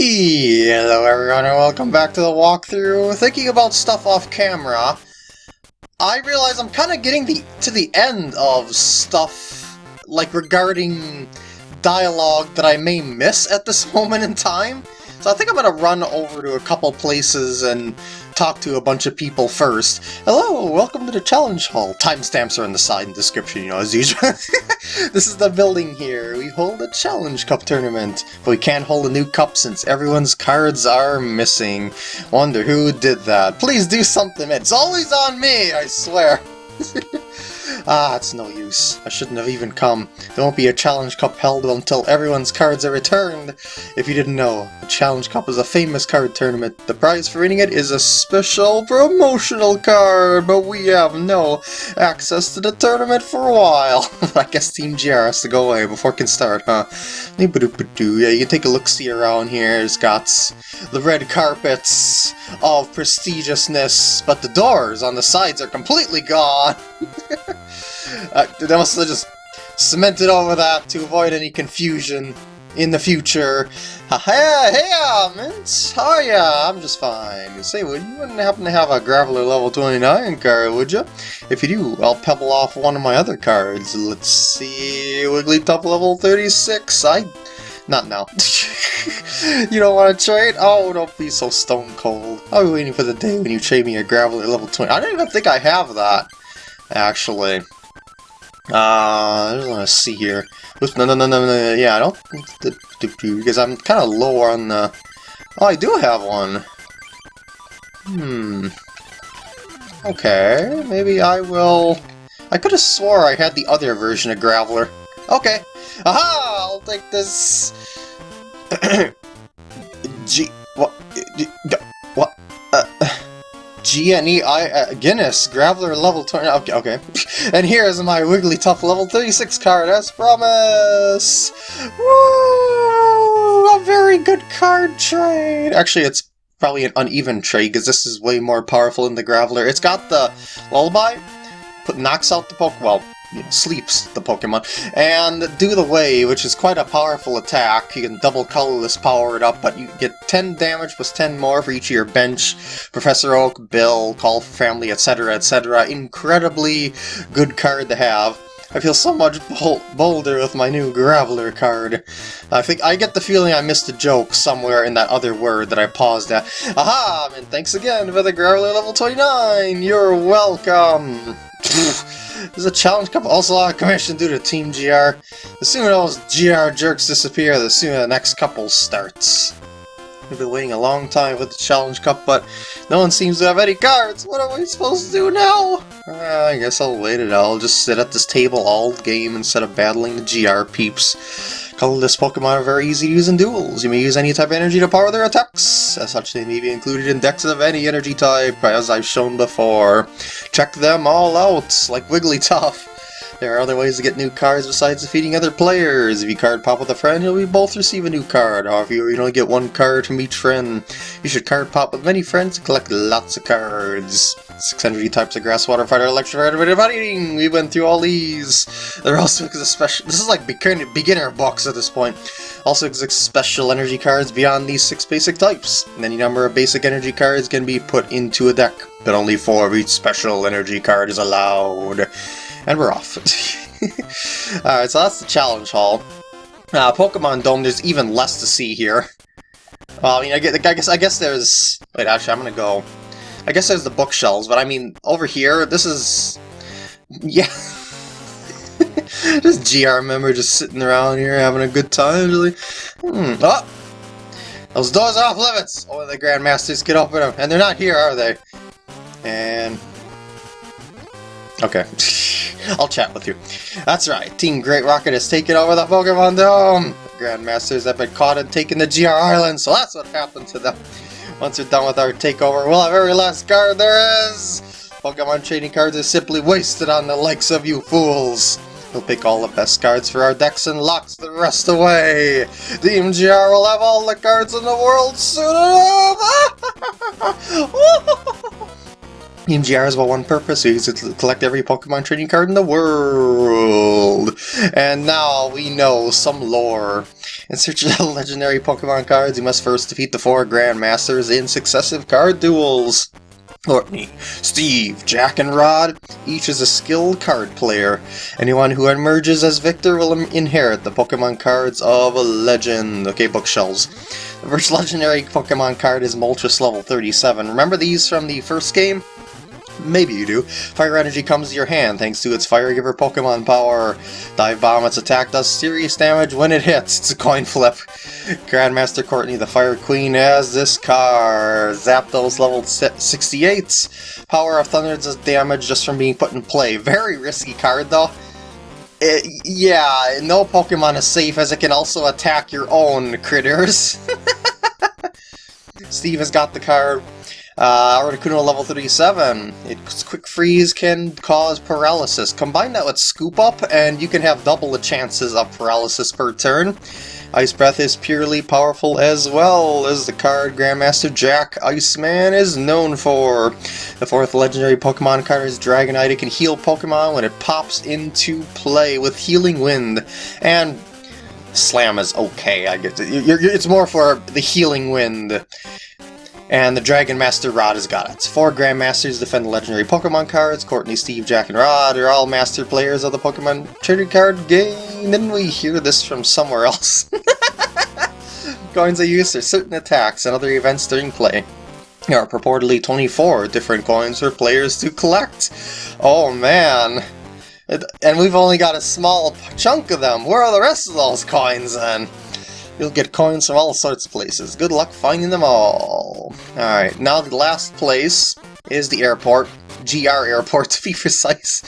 Hello everyone and welcome back to the walkthrough. Thinking about stuff off camera, I realize I'm kind of getting the to the end of stuff like regarding dialogue that I may miss at this moment in time. So I think I'm going to run over to a couple places and talk to a bunch of people first. Hello, welcome to the challenge hall. Timestamps are in the side and description, you know, as usual. this is the building here. We hold a challenge cup tournament, but we can't hold a new cup since everyone's cards are missing. Wonder who did that. Please do something. It's always on me, I swear. Ah, it's no use. I shouldn't have even come. There won't be a Challenge Cup held until everyone's cards are returned. If you didn't know, the Challenge Cup is a famous card tournament. The prize for winning it is a special promotional card, but we have no access to the tournament for a while. I guess Team GR has to go away before it can start, huh? Yeah, you can take a look-see around here. It's got the red carpets of prestigiousness, but the doors on the sides are completely gone. uh, they must have just cemented over that to avoid any confusion in the future. Hey, hey, Mint! How are ya? I'm just fine. Say, would you wouldn't happen to have a Graveler level 29 card, would you? If you do, I'll pebble off one of my other cards. Let's see, Wigglytuff level 36. I... Not now. you don't want to trade? Oh, don't be so stone cold. I'll be waiting for the day when you trade me a Graveler level 20. I don't even think I have that actually. Uh, I just want to see here. No, no, no, no, no, yeah, I don't, because I'm kind of low on the, oh, I do have one. Hmm. Okay, maybe I will, I could have swore I had the other version of Graveler. Okay, aha, I'll take this. G, what, what, uh, GNE uh, Guinness, Graveler level 20, okay, okay. and here is my Wigglytuff level 36 card, as promised! Woo! A very good card trade! Actually, it's probably an uneven trade, because this is way more powerful than the Graveler. It's got the Lullaby, put knocks out the Pokeball. You know, sleeps the Pokemon, and do the Wave, which is quite a powerful attack. You can double colorless power it up, but you get 10 damage plus 10 more for each of your bench. Professor Oak, Bill, Call for Family, etc., etc. Incredibly good card to have. I feel so much bol bolder with my new Graveler card. I think I get the feeling I missed a joke somewhere in that other word that I paused at. Aha! And thanks again for the Graveler level 29! You're welcome! There's a challenge cup also out of commission due to Team GR. The sooner those GR jerks disappear, the sooner the next couple starts. We've been waiting a long time for the challenge cup, but no one seems to have any cards. What am I supposed to do now? Uh, I guess I'll wait it out. I'll just sit at this table all game instead of battling the GR peeps. Colorless Pokemon are very easy to use in duels. You may use any type of energy to power their attacks. As such, they may be included in decks of any energy type, as I've shown before. Check them all out, like Wigglytuff. There are other ways to get new cards besides defeating other players. If you card pop with a friend, you'll both receive a new card. However, you only get one card from each friend. You should card pop with many friends and collect lots of cards. Six energy types of grass, water, fighter, electric, fighter, fighting. We went through all these. There also special. This is like beginner box at this point. Also exists special energy cards beyond these six basic types. And any number of basic energy cards can be put into a deck, but only four of each special energy card is allowed. And we're off. Alright, so that's the challenge hall. Uh, Pokemon Dome, there's even less to see here. Well, I mean, I guess, I guess there's... Wait, actually, I'm gonna go... I guess there's the bookshelves, but I mean, over here, this is... Yeah. just GR member just sitting around here having a good time, really. Hmm. Oh! Those doors are off limits! Only the Grandmasters can open them, and they're not here, are they? And... Okay. I'll chat with you. That's right, Team Great Rocket has taken over the Pokemon Dome! Grandmasters have been caught and taken to GR Island, so that's what happened to them. Once we're done with our takeover, we'll have every last card there is! Pokemon trading cards are simply wasted on the likes of you fools! We'll pick all the best cards for our decks and locks the rest away! The MGR will have all the cards in the world soon enough! Team GR has but one purpose, it to collect every Pokemon trading card in the world. And now we know some lore. In search of legendary Pokemon cards, you must first defeat the four Grandmasters in successive card duels. Courtney, Steve, Jack, and Rod, each is a skilled card player. Anyone who emerges as victor will inherit the Pokemon cards of a legend. Okay, bookshelves. The first legendary Pokemon card is Moltres level 37. Remember these from the first game? Maybe you do. Fire Energy comes to your hand thanks to its Fire Giver Pokemon power. Dive Bomb, its attack does serious damage when it hits. It's a coin flip. Grandmaster Courtney, the Fire Queen, has this card. Zapdos level 68. Power of Thunder does damage just from being put in play. Very risky card though. It, yeah, no Pokemon is safe as it can also attack your own critters. Steve has got the card. Uh, Articuno level 37. Its quick freeze can cause paralysis. Combine that with scoop up and you can have double the chances of paralysis per turn. Ice Breath is purely powerful as well as the card Grandmaster Jack Iceman is known for. The fourth legendary Pokemon card is Dragonite. It can heal Pokemon when it pops into play with Healing Wind. And Slam is okay, I guess. It's more for the Healing Wind. And the Dragon Master Rod has got it. Four Grandmasters defend the legendary Pokemon cards. Courtney, Steve, Jack, and Rod are all master players of the Pokemon trading card game. Didn't we hear this from somewhere else? Coins are used for certain attacks and other events during play. There are purportedly 24 different coins for players to collect. Oh man. And we've only got a small chunk of them. Where are the rest of those coins then? You'll get coins from all sorts of places. Good luck finding them all. Alright, now the last place is the airport. GR airport, to be precise.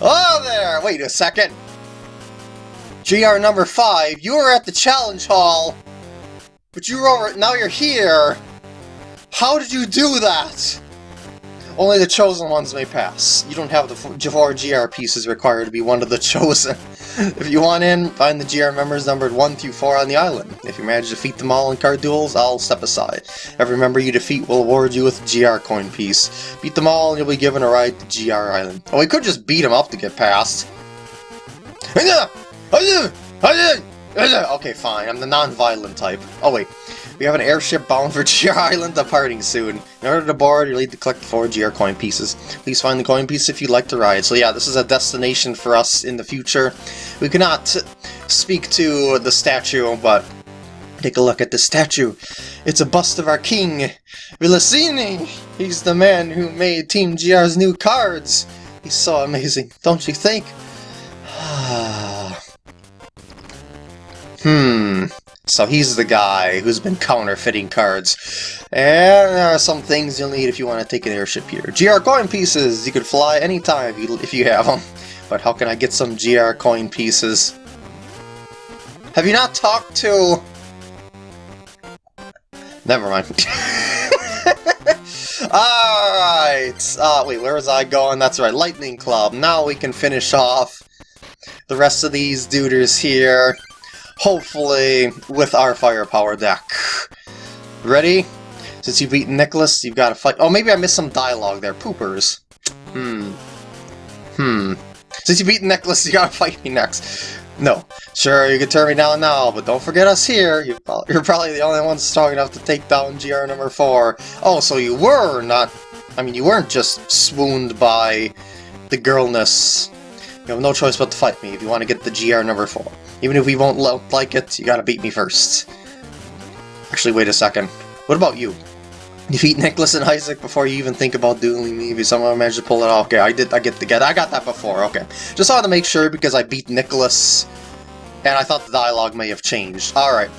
Oh, there! Wait a second. GR number 5, you were at the challenge hall, but you were over- now you're here! How did you do that? Only the chosen ones may pass. You don't have the four GR pieces required to be one of the chosen. If you want in, find the GR members numbered 1 through 4 on the island. If you manage to defeat them all in card duels, I'll step aside. Every member you defeat will award you with a GR coin piece. Beat them all and you'll be given a ride to GR Island. Oh, we could just beat them up to get past. Okay, fine, I'm the non-violent type. Oh wait, we have an airship bound for GR Island departing soon. In order to board, you'll need to collect four GR coin pieces. Please find the coin piece if you'd like to ride. So yeah, this is a destination for us in the future. We cannot speak to the statue, but take a look at the statue. It's a bust of our king, Vilasini! He's the man who made Team GR's new cards! He's so amazing, don't you think? hmm... So he's the guy who's been counterfeiting cards. And there are some things you'll need if you want to take an airship here. GR coin pieces! You can fly anytime if you, if you have them. But how can I get some GR coin pieces? Have you not talked to... Never mind. Alright! Uh, wait, where was I going? That's right, Lightning Club. Now we can finish off the rest of these duders here hopefully with our firepower deck. Ready? Since you've beaten Nicholas, you've got to fight- Oh, maybe I missed some dialogue there. Poopers. Hmm. Hmm. Since you beat Nicholas, you gotta fight me next. No. Sure, you can turn me down now, but don't forget us here. You're probably the only one strong enough to take down GR number 4. Oh, so you were not... I mean, you weren't just swooned by the girlness. You have no choice but to fight me if you want to get the GR number 4. Even if we won't like it, you gotta beat me first. Actually, wait a second. What about you? Defeat Nicholas and Isaac before you even think about dueling me. If someone managed to pull it off, okay, I did. I get the get. I got that before. Okay, just wanted to make sure because I beat Nicholas, and I thought the dialogue may have changed. All right,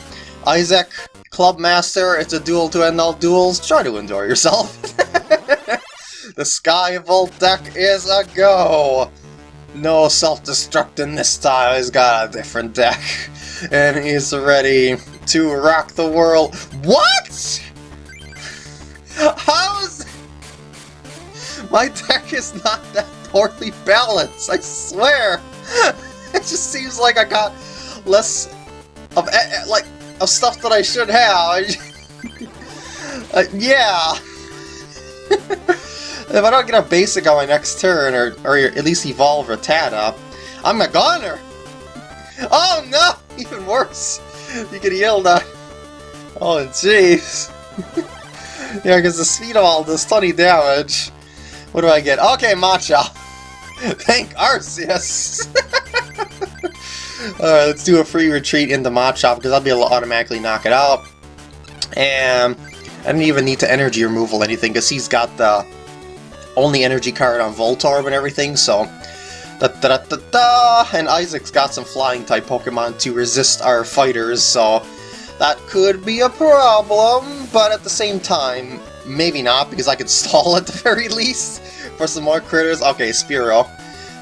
Isaac, Club Master. It's a duel to end all duels. Try to enjoy yourself. the Sky Volt deck is a go. No self-destructing this time, he's got a different deck. And he's ready to rock the world. What?! How's... My deck is not that poorly balanced, I swear! It just seems like I got less of, eh, eh, like, of stuff that I should have. uh, yeah. If I don't get a basic on my next turn, or, or at least evolve Rattata, I'm a goner! Oh no! Even worse! You get healed on... Oh jeez! yeah, because the speed of all does 20 damage. What do I get? Okay, Machop! Thank Arceus! Alright, let's do a free retreat into Machop, because I'll be able to automatically knock it out. And I don't even need to energy removal anything, because he's got the only energy card on Voltorb and everything, so... Da, da, da, da. And Isaac's got some flying-type Pokemon to resist our fighters, so... That could be a problem, but at the same time, maybe not, because I could stall at the very least for some more critters. Okay, Spearow.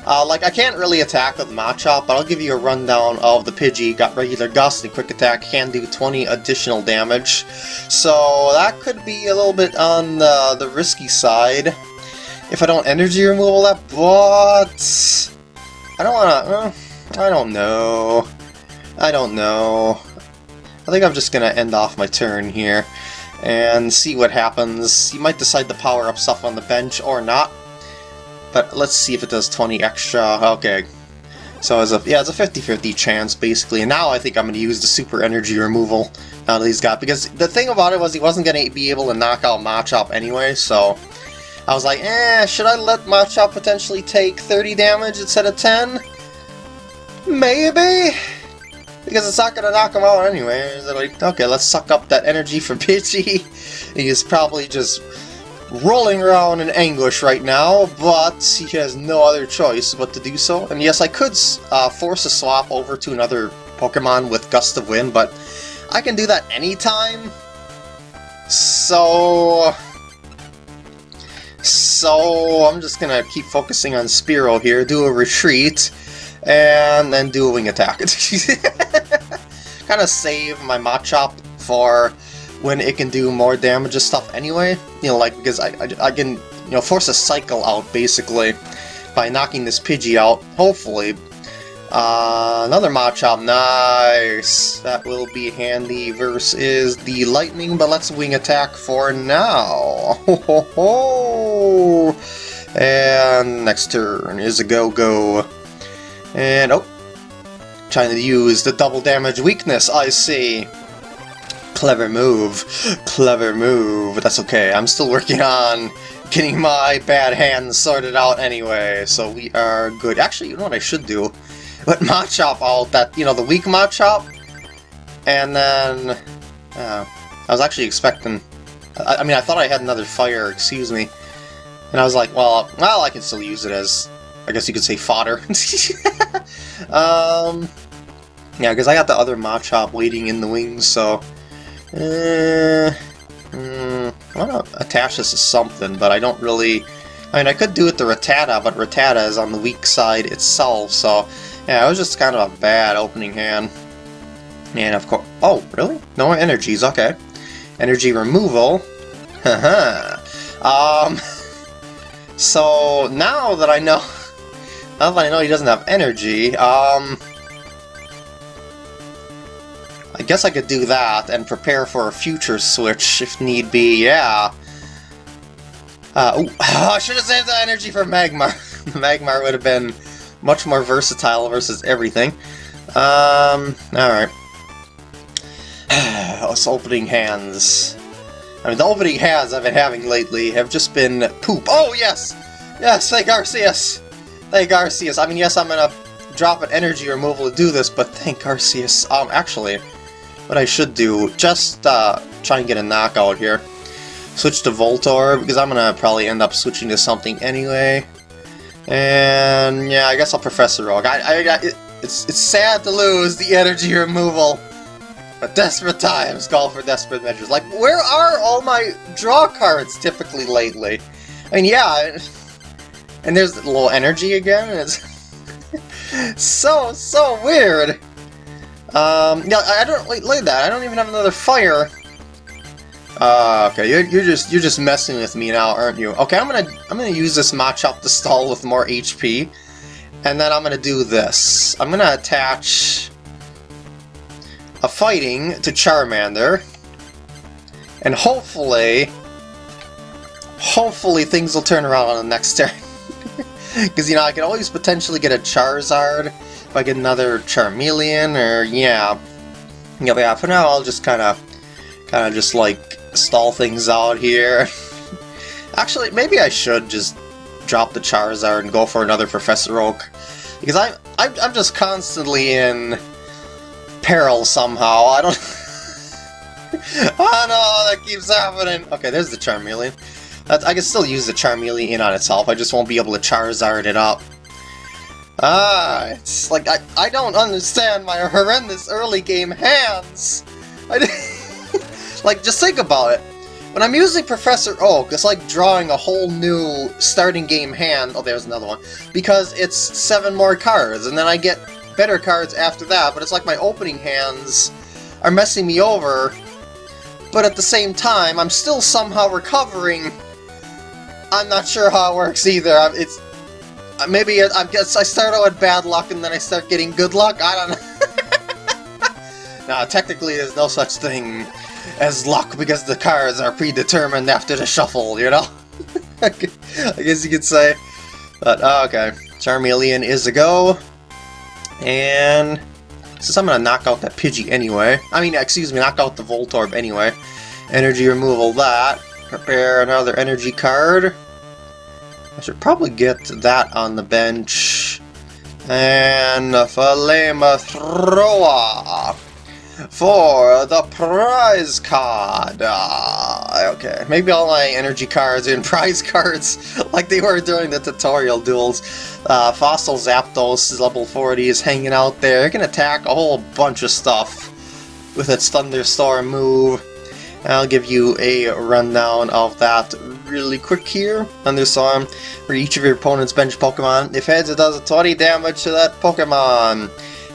Uh, like, I can't really attack with Machop, but I'll give you a rundown of the Pidgey. Got regular Gust and Quick Attack, can do 20 additional damage. So that could be a little bit on the, the risky side. If I don't energy removal that, but... I don't wanna... Uh, I don't know. I don't know. I think I'm just gonna end off my turn here and see what happens. You might decide to power up stuff on the bench or not. But let's see if it does 20 extra. Okay. So it's a yeah, it's a 50-50 chance basically. And now I think I'm to use the super energy removal now that he's got because the thing about it was he wasn't to be able to knock out Machop anyway, so I was like, eh, should I let Machop potentially take 30 damage instead of 10? Maybe? Because it's not to knock him out anyway. Like, okay, let's suck up that energy from Pidgey. He's probably just rolling around in anguish right now, but he has no other choice but to do so. And yes, I could uh, force a swap over to another Pokemon with Gust of Wind, but I can do that anytime. So... So, I'm just gonna keep focusing on Spearow here, do a retreat, and then do a wing attack. kind of save my Machop for when it can do more damage and stuff anyway. You know, like, because I, I, I can, you know, force a cycle out, basically, by knocking this Pidgey out, hopefully. Uh, another Machop, nice! That will be handy versus the Lightning, but let's Wing Attack for now! Ho ho ho! And next turn is a Go-Go. And, oh, trying to use the double damage weakness, I see. Clever move. Clever move. That's okay. I'm still working on getting my bad hands sorted out anyway, so we are good. Actually, you know what I should do? Let Machop out that, you know, the weak Machop, and then... Uh, I was actually expecting... I, I mean, I thought I had another fire, excuse me. And I was like, well, well, I can still use it as, I guess you could say, fodder. um, yeah, because I got the other Machop waiting in the wings, so... Uh, mm, I want to attach this to something, but I don't really... I mean, I could do it to Rattata, but Rattata is on the weak side itself, so... Yeah, it was just kind of a bad opening hand. And of course... Oh, really? No more energies, okay. Energy removal. Haha. um... So, now that I know... Now that I know he doesn't have energy, um... I guess I could do that and prepare for a future switch if need be, yeah. Uh, ooh, I should have saved the energy for Magmar. Magmar would have been much more versatile versus everything. Um, alright. Us opening hands. I mean, the opening hands I've been having lately have just been poop. Oh, yes! Yes, thank Arceus! Thank Arceus. I mean, yes, I'm gonna drop an energy removal to do this, but thank Arceus. Um, actually, what I should do, just uh, try and get a knockout here. Switch to Voltorb, because I'm to probably end up switching to something anyway. And yeah, I guess I'll Professor Oak. I, I, I, it's, it's sad to lose the energy removal, but desperate times call for desperate measures. Like, where are all my draw cards typically lately? I mean, yeah, and there's a little energy again, it's so, so weird. Um, yeah, I don't like, like that. I don't even have another fire. Uh, okay, you're, you're just you're just messing with me now, aren't you? Okay, I'm gonna I'm gonna use this Machop to stall with more HP, and then I'm gonna do this. I'm gonna attach a fighting to Charmander, and hopefully hopefully things will turn around on the next turn. Because, you know, I could always potentially get a Charizard if I get another Charmeleon, or, yeah. Yeah, yeah, for now I'll just kind of, kind of just, like, stall things out here. Actually, maybe I should just drop the Charizard and go for another Professor Oak. Because I, I'm, I'm just constantly in peril somehow. I don't... oh no, that keeps happening! Okay, there's the Charmeleon. I can still use the Charmeleon on itself, I just won't be able to Charizard it up. Ah, it's like, I, I don't understand my horrendous early game hands! like, just think about it. When I'm using Professor Oak, it's like drawing a whole new starting game hand. Oh, there's another one. Because it's seven more cards, and then I get better cards after that, but it's like my opening hands are messing me over. But at the same time, I'm still somehow recovering I'm not sure how it works either. It's uh, maybe I guess I start out with bad luck and then I start getting good luck. I don't know. now, technically, there's no such thing as luck because the cards are predetermined after the shuffle. You know. I guess you could say. But uh, okay, Charmeleon is a go, and since I'm gonna knock out that Pidgey anyway, I mean, excuse me, knock out the Voltorb anyway. Energy removal that. Prepare another energy card. I should probably get that on the bench. And a for the prize card. Uh, okay, maybe all my energy cards and prize cards like they were during the tutorial duels. Uh, Fossil Zapdos is level 40 is hanging out there. It can attack a whole bunch of stuff with its Thunderstorm move. I'll give you a rundown of that really quick here. Thunderstorm, for each of your opponent's bench Pokemon. If heads, it does 20 damage to that Pokemon.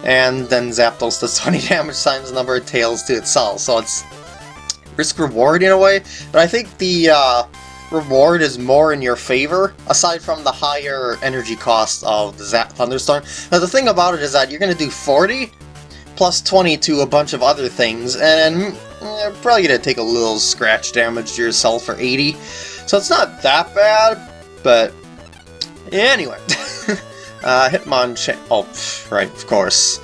And then Zapdos does 20 damage times the number of tails to itself. So it's risk-reward in a way. But I think the uh, reward is more in your favor, aside from the higher energy cost of the Zap Thunderstorm. Now the thing about it is that you're going to do 40 plus 20 to a bunch of other things, and you're probably going to take a little scratch damage to yourself for 80. So it's not that bad, but anyway. uh, Hitmonchan... Oh, right, of course.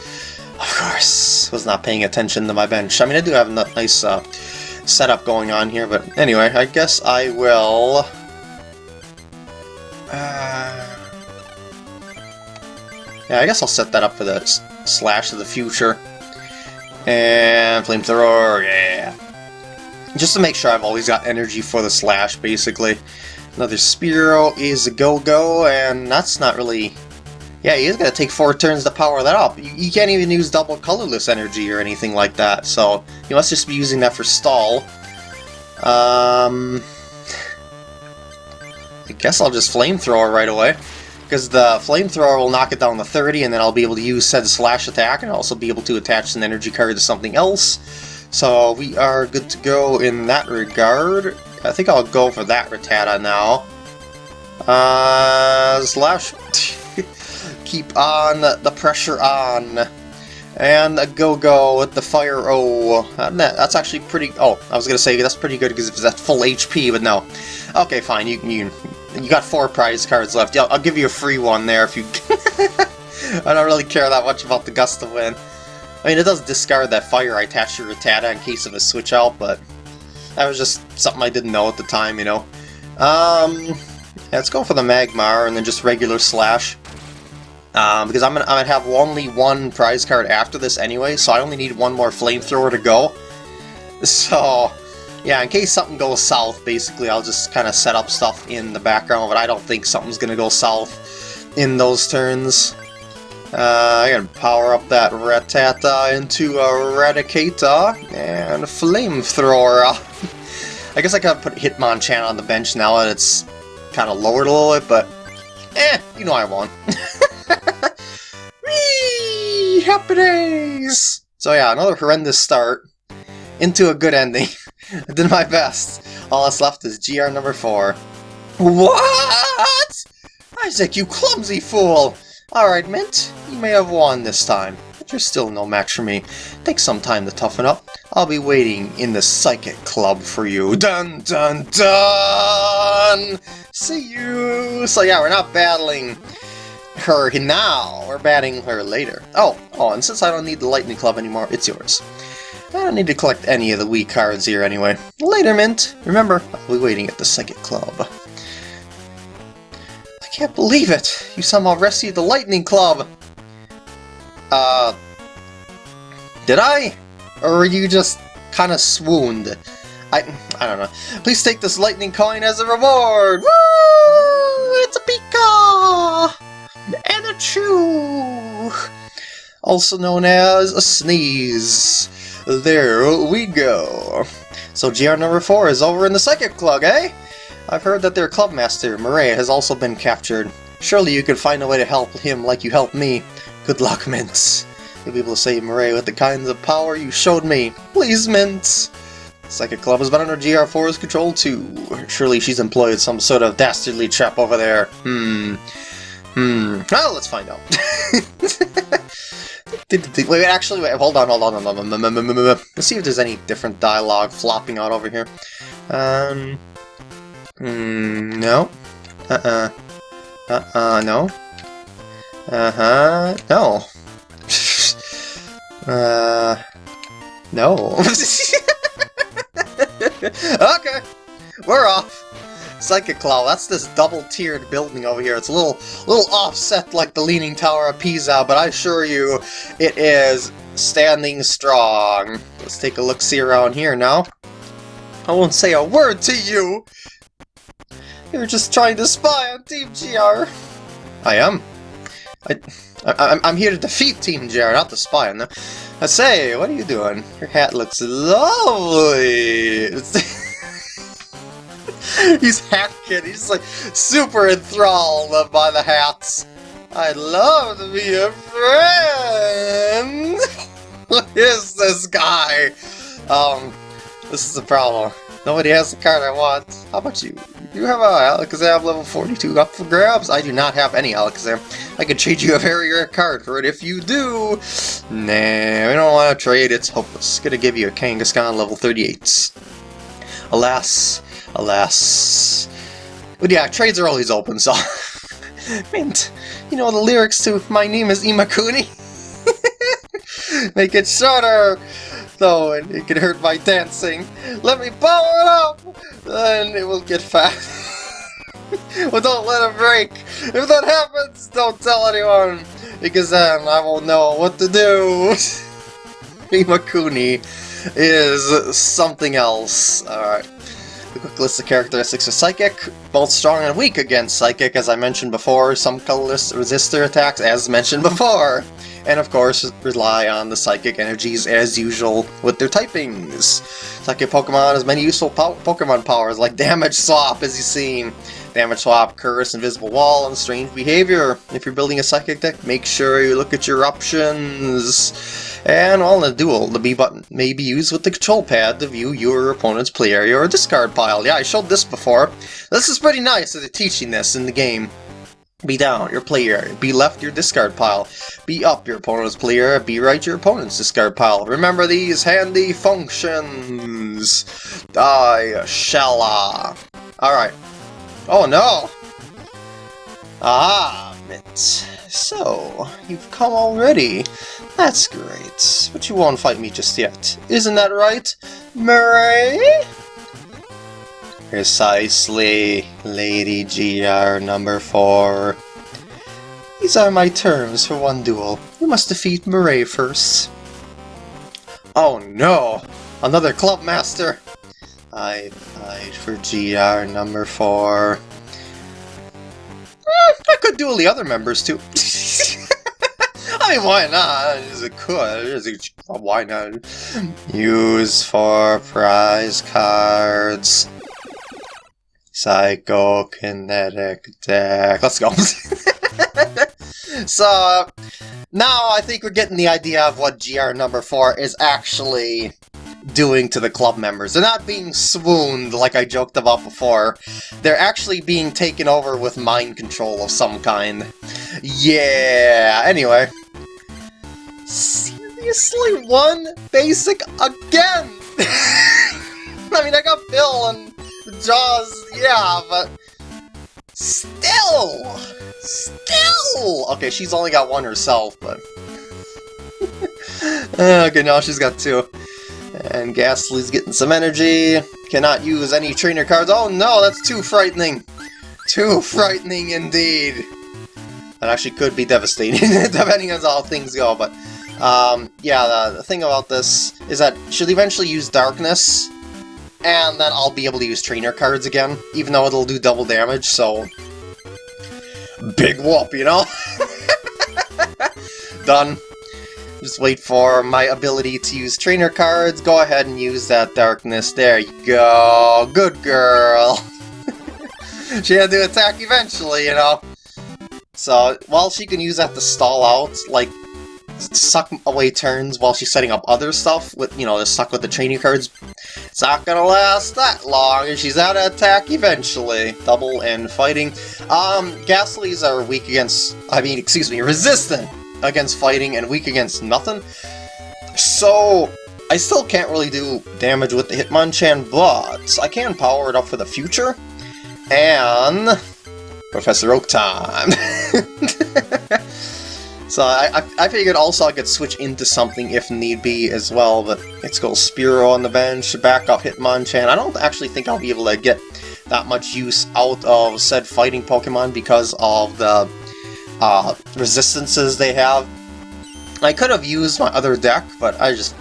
Of course. Was not paying attention to my bench. I mean, I do have a nice uh, setup going on here, but anyway, I guess I will... Uh... Yeah, I guess I'll set that up for the Slash of the Future. And Flamethrower, yeah. Just to make sure I've always got energy for the Slash, basically. Another Spearow is a go-go, and that's not really... Yeah, he's gonna take four turns to power that up. You, you can't even use double colorless energy or anything like that, so you must just be using that for stall. Um... I guess I'll just Flamethrower right away because the flamethrower will knock it down to 30 and then I'll be able to use said slash attack and also be able to attach an energy card to something else. So we are good to go in that regard. I think I'll go for that Rattata now. Uh, slash. Keep on the pressure on. And a go-go with the fire. Oh, that's actually pretty. Oh, I was gonna say that's pretty good because it's at full HP, but no. Okay, fine. You you you got four prize cards left. Yeah, I'll give you a free one there if you... I don't really care that much about the Gust of Wind. I mean, it does discard that fire I attached to Rattata in case of a switch out, but that was just something I didn't know at the time, you know. Um, yeah, let's go for the Magmar and then just regular Slash. Um, because I'm gonna, I'm gonna have only one prize card after this anyway, so I only need one more Flamethrower to go. So, yeah, in case something goes south, basically, I'll just kind of set up stuff in the background, but I don't think something's to go south in those turns. Uh, I can power up that Rattata into a Raticate and a Flamethrower. I guess I could put Hitmonchan on the bench now that it's kind of lowered a little bit, but eh, you know I won. Happy! So yeah, another horrendous start into a good ending. I did my best. All that's left is GR number 4. What? Isaac, you clumsy fool! Alright, Mint, you may have won this time. but you're still no match for me. Take some time to toughen up. I'll be waiting in the Psychic Club for you. Dun dun dun! See you! So yeah, we're not battling her now. We're her later. Oh, oh, and since I don't need the Lightning Club anymore, it's yours. I don't need to collect any of the weak cards here anyway. Later, Mint. Remember, I'll be waiting at the Psychic Club. I can't believe it! You somehow rescued the Lightning Club! Uh... Did I? Or you just kind of swooned? I, I don't know. Please take this lightning coin as a reward! Woo! It's a Pika! Chew! Also known as a Sneeze. There we go. So GR number 4 is over in the Psychic Club, eh? I've heard that their clubmaster, Murray, has also been captured. Surely you could find a way to help him like you helped me. Good luck, Mints. You'll be able to save Murray with the kinds of power you showed me. Please, Mints. Psychic Club has been under GR4's control too. Surely she's employed some sort of dastardly trap over there. Hmm. Hmm. Well, let's find out. wait, actually, wait, hold on, hold on, hold on. Let's see if there's any different dialogue flopping out over here. Um. Hmm, no. Uh-uh. Uh-uh, no. Uh-huh, no. uh... No. okay, we're off. Psychic Club, that's this double-tiered building over here. It's a little, little offset like the Leaning Tower of Pisa, but I assure you, it is standing strong. Let's take a look-see around here now. I won't say a word to you! You're just trying to spy on Team GR. I am. I, I, I'm here to defeat Team GR, not to spy on them. I say, what are you doing? Your hat looks lovely! He's half kid. he's like super enthralled by the hats. I'd love to be a friend! what is this guy? Um, this is the problem. Nobody has the card I want. How about you? You have a Alakazam level 42 up for grabs? I do not have any Alakazam. I could trade you a very rare card for it if you do. Nah, we don't want to trade. It's hopeless. Gonna give you a Kangaskhan level 38. Alas, alas. But yeah, trades are always open, so... Mint, you know the lyrics to My Name is Imakuni? Make it shorter! though, and it can hurt my dancing. Let me power it up! Then it will get fast. well, don't let it break. If that happens, don't tell anyone, because then I won't know what to do. Imakuni is something else. Alright. Quick list of characteristics of Psychic. Both strong and weak against Psychic, as I mentioned before. Some colorless resistor attacks, as mentioned before and of course rely on the psychic energies as usual with their typings. Psychic Pokemon has many useful po Pokemon powers like Damage Swap as you've seen. Damage Swap, Curse, Invisible Wall, and Strange Behavior. If you're building a Psychic deck, make sure you look at your options. And while in a duel, the B button may be used with the control pad to view your opponent's play area or discard pile. Yeah, I showed this before. This is pretty nice that they're teaching this in the game. Be down, your play area. Be left, your discard pile. Be up, your opponent's play area. Be right, your opponent's discard pile. Remember these handy functions. Die, shalla. Alright. Oh no! Ah, So, you've come already. That's great. But you won't fight me just yet. Isn't that right, Murray? Precisely, Lady GR number 4. These are my terms for one duel. You must defeat Murray first. Oh no! Another club master! I fight for GR number 4. I could duel the other members too. I mean, why not? It could. Why not? Use for prize cards. Psychokinetic deck. Let's go. so, uh, now I think we're getting the idea of what GR number 4 is actually doing to the club members. They're not being swooned like I joked about before. They're actually being taken over with mind control of some kind. Yeah, anyway. Seriously, one basic again! I mean, I got Bill and Jaws, yeah, but still, still. Okay, she's only got one herself, but okay, now she's got two. And Gastly's getting some energy. Cannot use any trainer cards. Oh no, that's too frightening. Too frightening indeed. That actually could be devastating, depending on how things go, but... Um, yeah, the, the thing about this is that she'll eventually use Darkness, and then I'll be able to use trainer cards again, even though it'll do double damage, so... Big whoop, you know? Done. Just wait for my ability to use trainer cards. Go ahead and use that darkness. There you go. Good girl. she had to attack eventually, you know. So, while she can use that to stall out, like, suck away turns while she's setting up other stuff, with, you know, to suck with the training cards, it's not gonna last that long, and she's out of attack eventually. Double and fighting. Um, Gastlys are weak against, I mean, excuse me, resistant against fighting and weak against nothing. So, I still can't really do damage with the Hitmonchan, but I can power it up for the future. And... Professor Oak time! so I, I, I, figured also I could switch into something if need be as well, but let's go Spearow on the bench, back up Hitmonchan. I don't actually think I'll be able to get that much use out of said fighting Pokemon because of the uh, resistances they have. I could have used my other deck, but I just,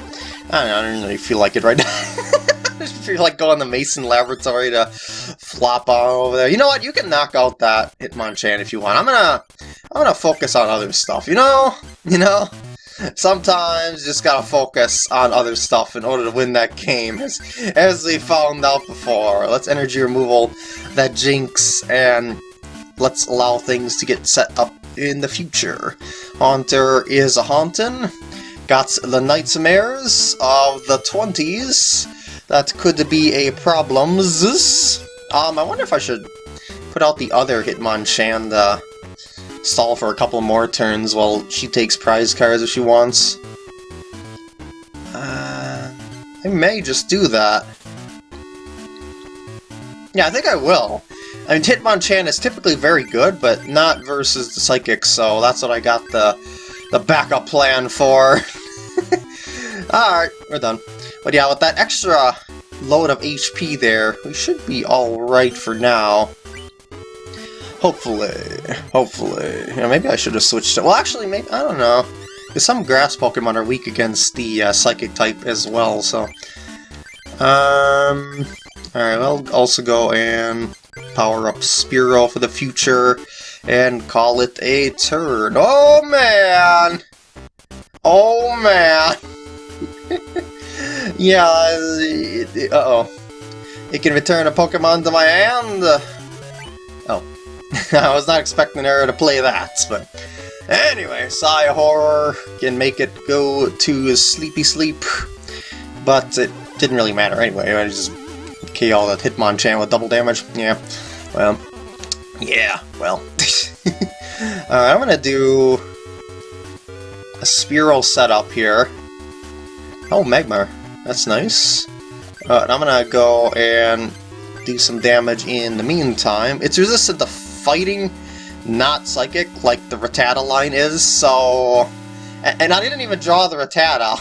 I don't, know, I don't really feel like it right now. I just feel like going to Mason Laboratory to flop on over there. You know what? You can knock out that Hitmonchan if you want. I'm gonna, I'm gonna focus on other stuff. You know, you know. Sometimes you just gotta focus on other stuff in order to win that game, as, as we found out before. Let's energy removal that Jynx and let's allow things to get set up in the future. Haunter is a Haunton, got the Nightmares of the 20s, that could be a problem. Um, I wonder if I should put out the other Hitmonchan to stall for a couple more turns while she takes prize cards if she wants. Uh, I may just do that. Yeah, I think I will. I mean, Hitmonchan is typically very good, but not versus the Psychic, so that's what I got the, the backup plan for. Alright, we're done. But yeah, with that extra load of HP there, we should be alright for now. Hopefully. Hopefully. Maybe I should have switched it. Well, actually, maybe, I don't know. Because some grass Pokemon are weak against the uh, Psychic type as well, so... Um... Alright, I'll also go and power up Spearow for the future, and call it a turn. Oh man! Oh man! yeah, uh-oh. It can return a Pokemon to my hand! Oh. I was not expecting her to play that, but... Anyway, Psy Horror can make it go to sleepy sleep, but it didn't really matter anyway, I just KO that Hitmonchan with double damage. Yeah, well, yeah, well. Alright, I'm gonna do a Spearow setup here. Oh, Magmar. That's nice. Uh, I'm gonna go and do some damage in the meantime. It's resistant to fighting, not psychic, like the Rattata line is, so... And I didn't even draw the Rattata.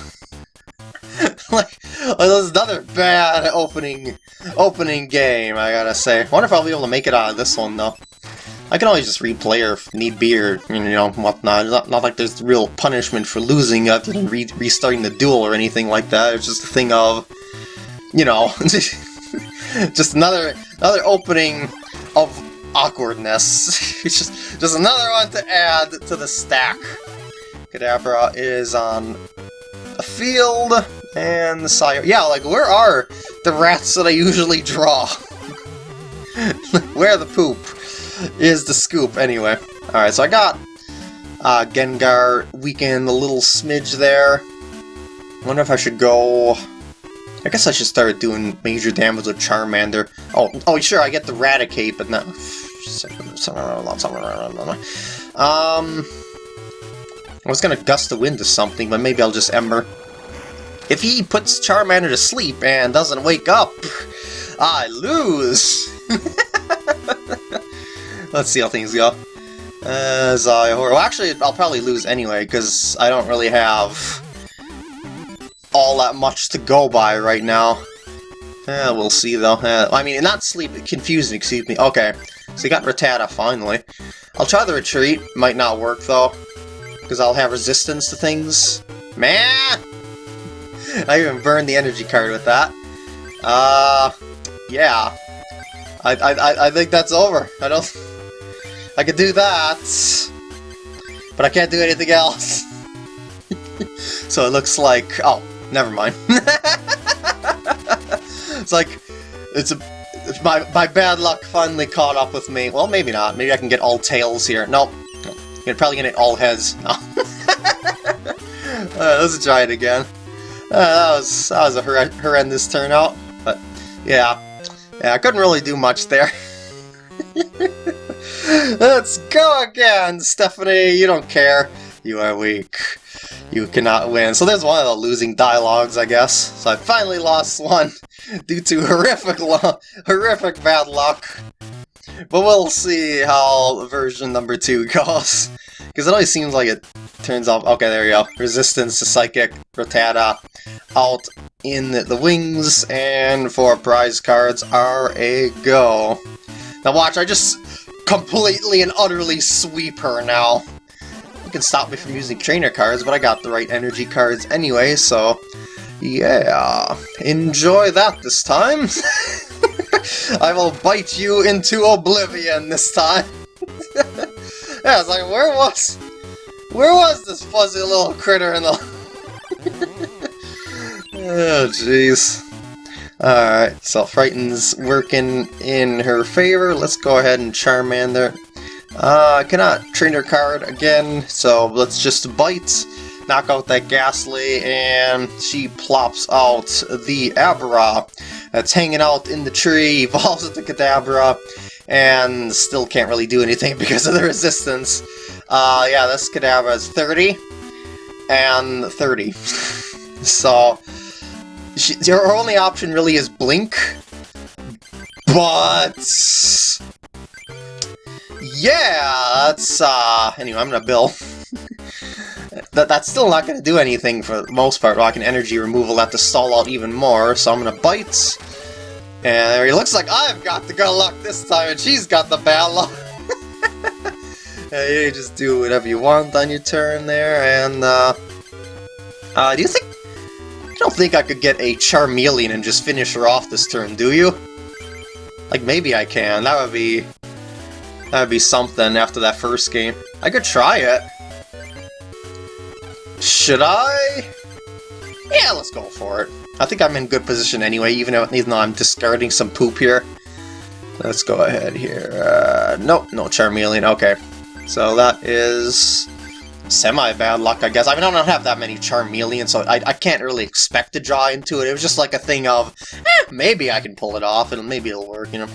like, Oh, another bad opening opening game, I gotta say. Wonder if I'll be able to make it out of this one, though. I can always just replay her if need be, or, you know, whatnot. Not, not like there's real punishment for losing than re restarting the duel or anything like that. It's just a thing of, you know, just another another opening of awkwardness. it's just, just another one to add to the stack. Kadabra is on a field. And the sire. Yeah, like, where are the rats that I usually draw? where the poop is the scoop, anyway. Alright, so I got uh, Gengar weakened a little smidge there. wonder if I should go... I guess I should start doing major damage with Charmander. Oh, oh, sure, I get the Raticate, but not... Um... I was gonna gust the wind to something, but maybe I'll just Ember. If he puts Charmander to sleep and doesn't wake up, I lose! Let's see how things go. Uh. Well, actually, I'll probably lose anyway, because I don't really have all that much to go by right now. Uh, we'll see, though. Uh, I mean, not sleep, confusing, excuse me. Okay, so you got Rattata, finally. I'll try the retreat. Might not work, though, because I'll have resistance to things. Man! I even burned the energy card with that. Uh, yeah. I, I, I think that's over. I don't... I could do that, but I can't do anything else. so it looks like... Oh, never mind. it's like... It's a... My, my bad luck finally caught up with me. Well, maybe not. Maybe I can get all tails here. Nope. You're probably gonna get all heads. No. uh, let's try it again. Uh, that was that was a horrendous turnout, but yeah, yeah, I couldn't really do much there. Let's go again, Stephanie. You don't care. You are weak. You cannot win. So there's one of the losing dialogues, I guess. So I finally lost one due to horrific, horrific bad luck. But we'll see how version number two goes. Because it always seems like it turns off... Okay, there you go. Resistance to Psychic, Rattata, out in the wings, and for prize cards are a go. Now watch, I just completely and utterly sweep her now. You can stop me from using trainer cards, but I got the right energy cards anyway, so... Yeah, enjoy that this time. I will bite you into oblivion this time. yeah, was like, where was... Where was this fuzzy little critter in the... oh, jeez. Alright, so Frighten's working in her favor. Let's go ahead and Charmander. Uh, I cannot trainer card again, so let's just bite, knock out that Gastly, and she plops out the Abra that's hanging out in the tree, evolves into Kadabra, and still can't really do anything because of the resistance. Uh, yeah, this Kadabra is 30, and 30. so, she, her only option really is Blink, but... Yeah, that's, uh, anyway, I'm gonna bill. that, that's still not gonna do anything for the most part, Rock and energy removal that to stall out even more, so I'm gonna bite. And it looks like I've got the good luck this time, and she's got the bad luck. yeah, you just do whatever you want on your turn there, and, uh... Uh, do you think I don't think I could get a Charmeleon and just finish her off this turn, do you? Like, maybe I can. That would be... That would be something after that first game. I could try it. Should I? Yeah, let's go for it. I think I'm in good position anyway, even though, even though I'm discarding some poop here. Let's go ahead here. Uh, nope, no Charmeleon. Okay. So that is semi-bad luck, I guess. I mean, I don't have that many Charmeleons, so I, I can't really expect to draw into it. It was just like a thing of, eh, maybe I can pull it off, and maybe it'll work, you know.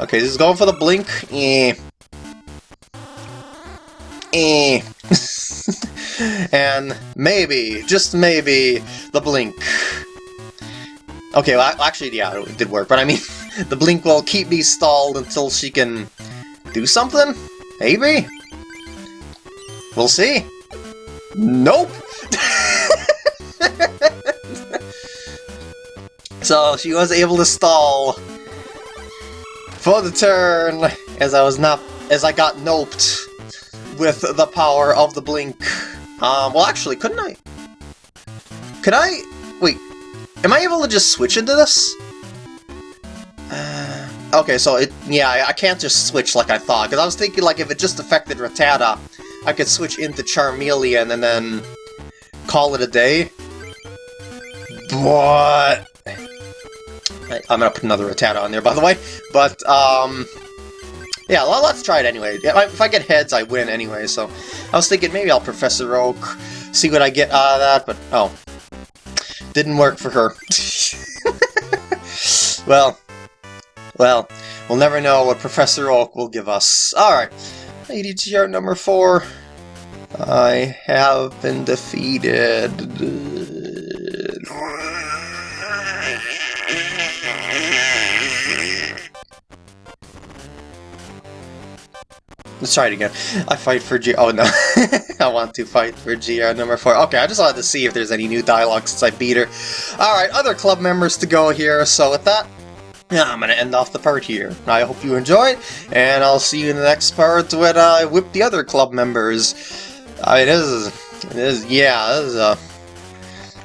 Okay, this is going for the Blink. Eh. Eh. and maybe, just maybe, the Blink. Okay, well, actually, yeah, it did work, but I mean, the Blink will keep me stalled until she can do something? Maybe? We'll see. Nope! so she was able to stall for the turn as I was not as I got noped with the power of the blink. Um, well actually, couldn't I? Could I? Wait, am I able to just switch into this? Okay, so it, yeah, I, I can't just switch like I thought, because I was thinking like if it just affected Rattata, I could switch into Charmeleon and then call it a day. But... I, am gonna put another Rattata on there, by the way. But, um... Yeah, well, let's try it anyway. If I get heads, I win anyway, so... I was thinking maybe I'll Professor Oak, see what I get out of that, but... Oh. Didn't work for her. well... Well, we'll never know what Professor Oak will give us. Alright. ADGR number 4. I have been defeated. Let's try it again. I fight for G- oh no. I want to fight for GR number 4. Okay, I just wanted to see if there's any new dialogue since I beat her. Alright, other club members to go here, so with that, I'm gonna end off the part here. I hope you enjoyed, and I'll see you in the next part when I whip the other club members. I mean, this is, it is, yeah, this is, uh,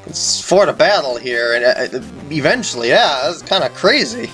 it's for the battle here, and uh, eventually, yeah, it's kind of crazy.